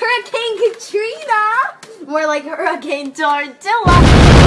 Hurricane Katrina! More like Hurricane Tortilla.